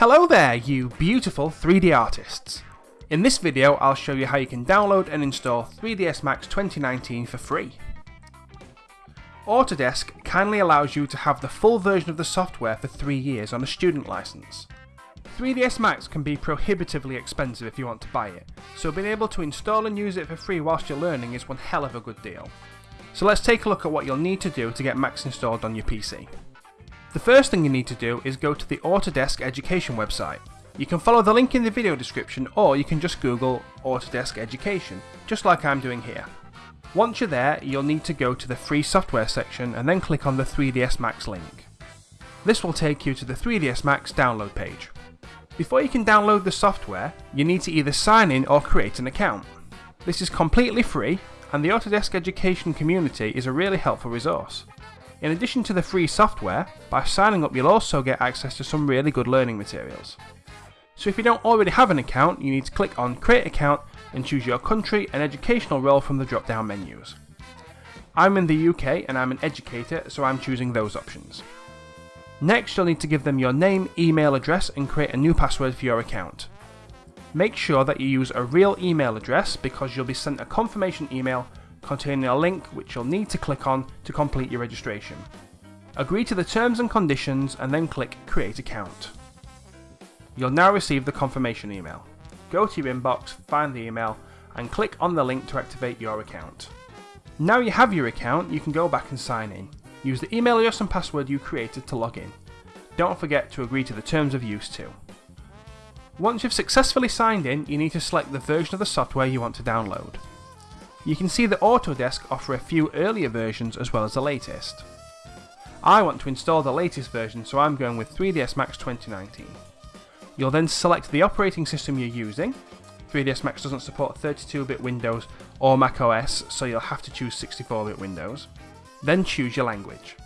Hello there, you beautiful 3D artists! In this video I'll show you how you can download and install 3ds Max 2019 for free. Autodesk kindly allows you to have the full version of the software for 3 years on a student license. 3ds Max can be prohibitively expensive if you want to buy it, so being able to install and use it for free whilst you're learning is one hell of a good deal. So let's take a look at what you'll need to do to get Max installed on your PC. The first thing you need to do is go to the Autodesk Education website. You can follow the link in the video description or you can just Google Autodesk Education, just like I'm doing here. Once you're there, you'll need to go to the free software section and then click on the 3ds Max link. This will take you to the 3ds Max download page. Before you can download the software, you need to either sign in or create an account. This is completely free and the Autodesk Education community is a really helpful resource. In addition to the free software, by signing up you'll also get access to some really good learning materials. So if you don't already have an account, you need to click on Create Account and choose your country and educational role from the drop down menus. I'm in the UK and I'm an educator, so I'm choosing those options. Next you'll need to give them your name, email address and create a new password for your account. Make sure that you use a real email address because you'll be sent a confirmation email containing a link which you'll need to click on to complete your registration. Agree to the terms and conditions and then click Create Account. You'll now receive the confirmation email. Go to your inbox, find the email and click on the link to activate your account. Now you have your account, you can go back and sign in. Use the email address and password you created to log in. Don't forget to agree to the terms of use too. Once you've successfully signed in, you need to select the version of the software you want to download. You can see that Autodesk offer a few earlier versions as well as the latest. I want to install the latest version so I'm going with 3ds Max 2019. You'll then select the operating system you're using. 3ds Max doesn't support 32-bit Windows or Mac OS so you'll have to choose 64-bit Windows. Then choose your language.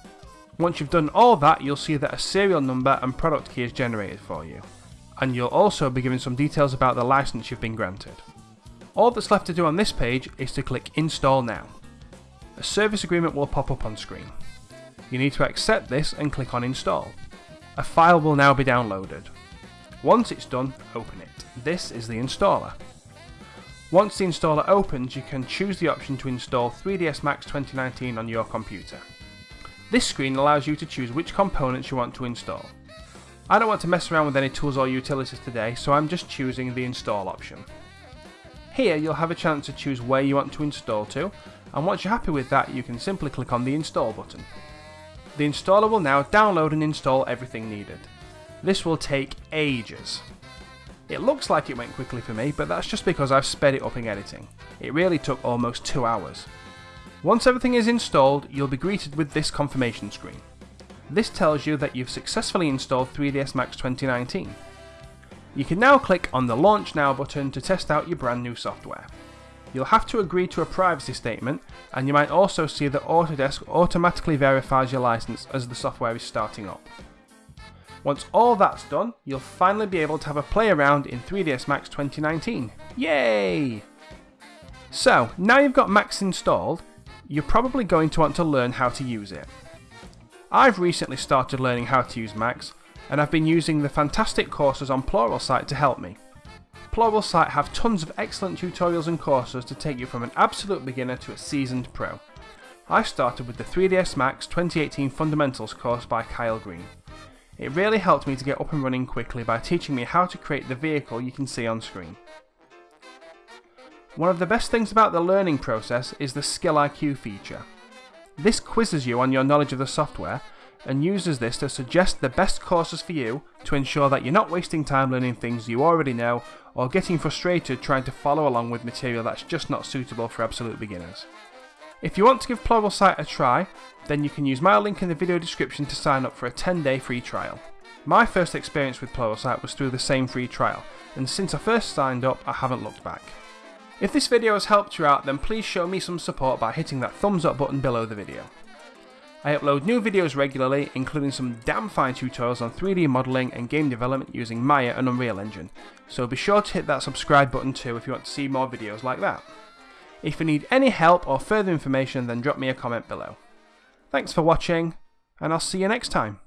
Once you've done all that you'll see that a serial number and product key is generated for you and you'll also be given some details about the license you've been granted. All that's left to do on this page is to click Install Now. A service agreement will pop up on screen. You need to accept this and click on Install. A file will now be downloaded. Once it's done, open it. This is the installer. Once the installer opens, you can choose the option to install 3ds Max 2019 on your computer. This screen allows you to choose which components you want to install. I don't want to mess around with any tools or utilities today, so I'm just choosing the install option. Here you'll have a chance to choose where you want to install to, and once you're happy with that you can simply click on the install button. The installer will now download and install everything needed. This will take ages. It looks like it went quickly for me, but that's just because I've sped it up in editing. It really took almost 2 hours. Once everything is installed, you'll be greeted with this confirmation screen. This tells you that you've successfully installed 3ds Max 2019. You can now click on the Launch Now button to test out your brand new software. You'll have to agree to a privacy statement and you might also see that Autodesk automatically verifies your license as the software is starting up. Once all that's done, you'll finally be able to have a play around in 3ds Max 2019. Yay! So, now you've got Max installed, you're probably going to want to learn how to use it. I've recently started learning how to use Max, and I've been using the fantastic courses on Pluralsight to help me. Pluralsight have tons of excellent tutorials and courses to take you from an absolute beginner to a seasoned pro. I started with the 3ds Max 2018 Fundamentals course by Kyle Green. It really helped me to get up and running quickly by teaching me how to create the vehicle you can see on screen. One of the best things about the learning process is the Skill IQ feature. This quizzes you on your knowledge of the software and uses this to suggest the best courses for you to ensure that you're not wasting time learning things you already know or getting frustrated trying to follow along with material that's just not suitable for absolute beginners. If you want to give Pluralsight a try, then you can use my link in the video description to sign up for a 10 day free trial. My first experience with Pluralsight was through the same free trial, and since I first signed up I haven't looked back. If this video has helped you out then please show me some support by hitting that thumbs up button below the video. I upload new videos regularly, including some damn fine tutorials on 3D modelling and game development using Maya and Unreal Engine, so be sure to hit that subscribe button too if you want to see more videos like that. If you need any help or further information then drop me a comment below. Thanks for watching, and I'll see you next time.